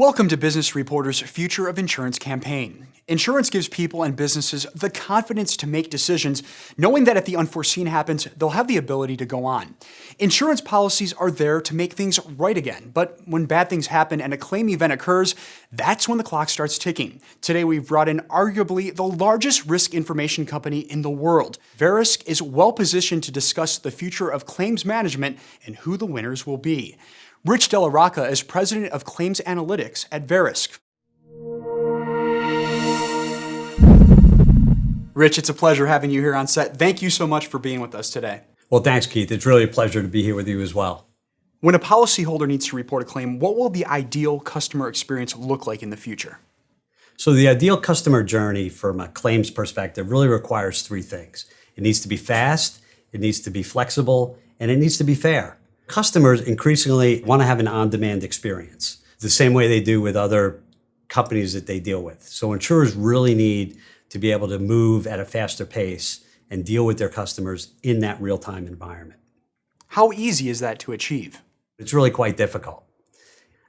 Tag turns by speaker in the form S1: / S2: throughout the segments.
S1: Welcome to Business Reporter's Future of Insurance campaign. Insurance gives people and businesses the confidence to make decisions, knowing that if the unforeseen happens, they'll have the ability to go on. Insurance policies are there to make things right again, but when bad things happen and a claim event occurs, that's when the clock starts ticking. Today, we've brought in arguably the largest risk information company in the world. Verisk is well positioned to discuss the future of claims management and who the winners will be. Rich Della Rocca is president of Claims Analytics at Verisk. Rich, it's a pleasure having you here on set. Thank you so much for being with us today.
S2: Well, thanks, Keith. It's really a pleasure to be here with you as well.
S1: When a policyholder needs to report a claim, what will the ideal customer experience look like in the future?
S2: So the ideal customer journey from a claims perspective really requires three things. It needs to be fast, it needs to be flexible, and it needs to be fair. Customers increasingly want to have an on-demand experience, the same way they do with other companies that they deal with. So insurers really need to be able to move at a faster pace and deal with their customers in that real-time environment.
S1: How easy is that to achieve?
S2: It's really quite difficult.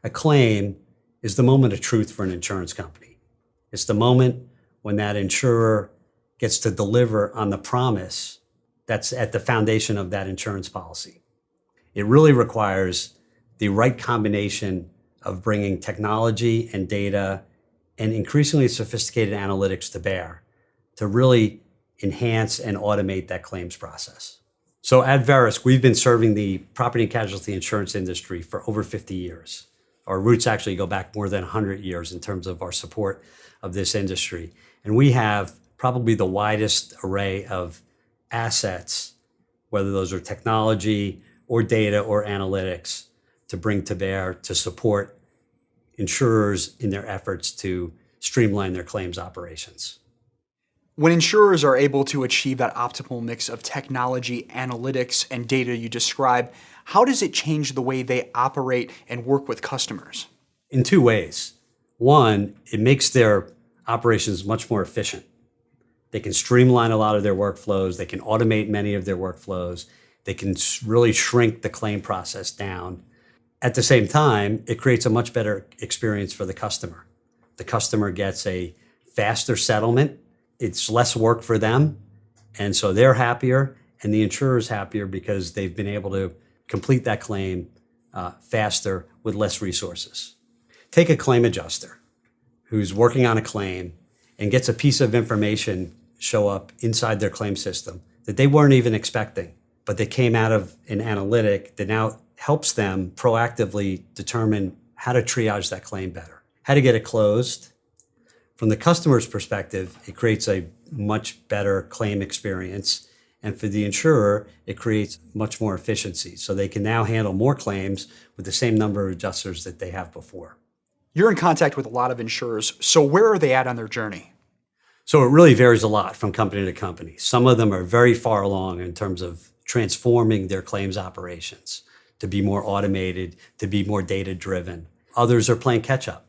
S2: A claim is the moment of truth for an insurance company. It's the moment when that insurer gets to deliver on the promise that's at the foundation of that insurance policy. It really requires the right combination of bringing technology and data and increasingly sophisticated analytics to bear to really enhance and automate that claims process. So at Verisk, we've been serving the property and casualty insurance industry for over 50 years. Our roots actually go back more than 100 years in terms of our support of this industry. And we have probably the widest array of assets, whether those are technology or data or analytics to bring to bear to support insurers in their efforts to streamline their claims operations.
S1: When insurers are able to achieve that optimal mix of technology, analytics, and data you describe, how does it change the way they operate and work with customers?
S2: In two ways. One, it makes their operations much more efficient. They can streamline a lot of their workflows, they can automate many of their workflows, they can really shrink the claim process down. At the same time, it creates a much better experience for the customer. The customer gets a faster settlement. It's less work for them. And so they're happier and the insurer is happier because they've been able to complete that claim uh, faster with less resources. Take a claim adjuster who's working on a claim and gets a piece of information show up inside their claim system that they weren't even expecting but they came out of an analytic that now helps them proactively determine how to triage that claim better, how to get it closed. From the customer's perspective, it creates a much better claim experience. And for the insurer, it creates much more efficiency. So they can now handle more claims with the same number of adjusters that they have before.
S1: You're in contact with a lot of insurers. So where are they at on their journey?
S2: So it really varies a lot from company to company. Some of them are very far along in terms of transforming their claims operations to be more automated, to be more data driven. Others are playing catch up.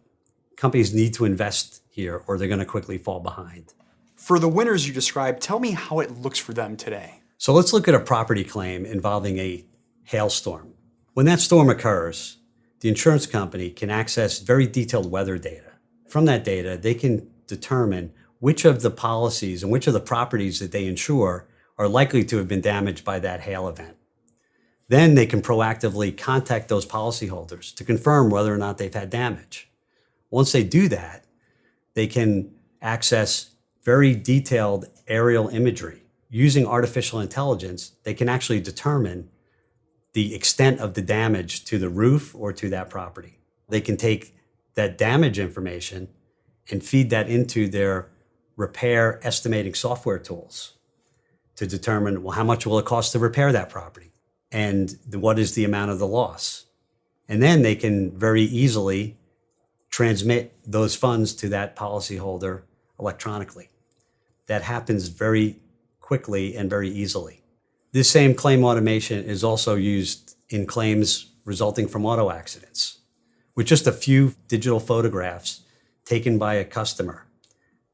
S2: Companies need to invest here or they're going to quickly fall behind.
S1: For the winners you described, tell me how it looks for them today.
S2: So let's look at a property claim involving a hailstorm. When that storm occurs, the insurance company can access very detailed weather data. From that data, they can determine which of the policies and which of the properties that they insure are likely to have been damaged by that hail event. Then they can proactively contact those policyholders to confirm whether or not they've had damage. Once they do that, they can access very detailed aerial imagery. Using artificial intelligence, they can actually determine the extent of the damage to the roof or to that property. They can take that damage information and feed that into their repair estimating software tools to determine, well, how much will it cost to repair that property? And what is the amount of the loss? And then they can very easily transmit those funds to that policyholder electronically. That happens very quickly and very easily. This same claim automation is also used in claims resulting from auto accidents. With just a few digital photographs taken by a customer,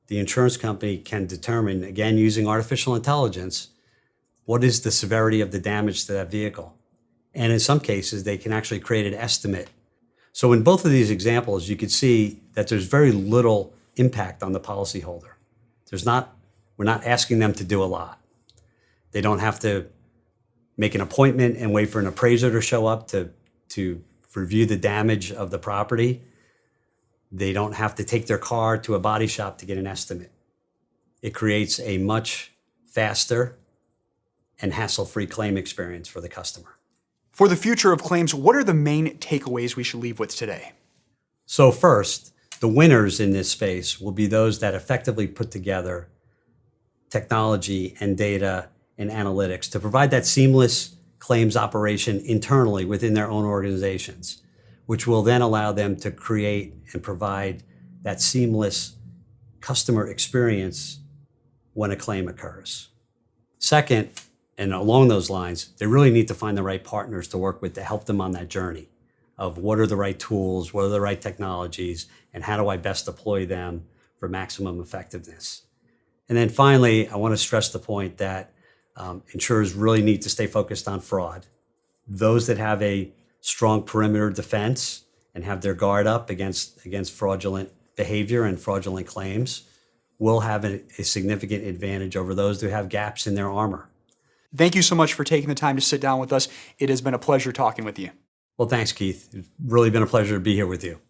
S2: the insurance company can determine, again, using artificial intelligence, what is the severity of the damage to that vehicle. And in some cases, they can actually create an estimate So in both of these examples, you could see that there's very little impact on the policyholder. There's not, we're not asking them to do a lot. They don't have to make an appointment and wait for an appraiser to show up to, to review the damage of the property. They don't have to take their car to a body shop to get an estimate. It creates a much faster and hassle-free claim experience for the customer.
S1: For the future of claims, what are the main takeaways we should leave with today?
S2: So first, the winners in this space will be those that effectively put together technology and data and analytics to provide that seamless claims operation internally within their own organizations, which will then allow them to create and provide that seamless customer experience when a claim occurs. Second, and along those lines, they really need to find the right partners to work with to help them on that journey of what are the right tools, what are the right technologies, and how do I best deploy them for maximum effectiveness. And then finally, I want to stress the point that um, insurers really need to stay focused on fraud. Those that have a strong perimeter defense and have their guard up against, against fraudulent behavior and fraudulent claims will have a, a significant advantage over those who have gaps in their armor.
S1: Thank you so much for taking the time to sit down with us. It has been a pleasure talking with you.
S2: Well, thanks, Keith. It's really been a pleasure to be here with you.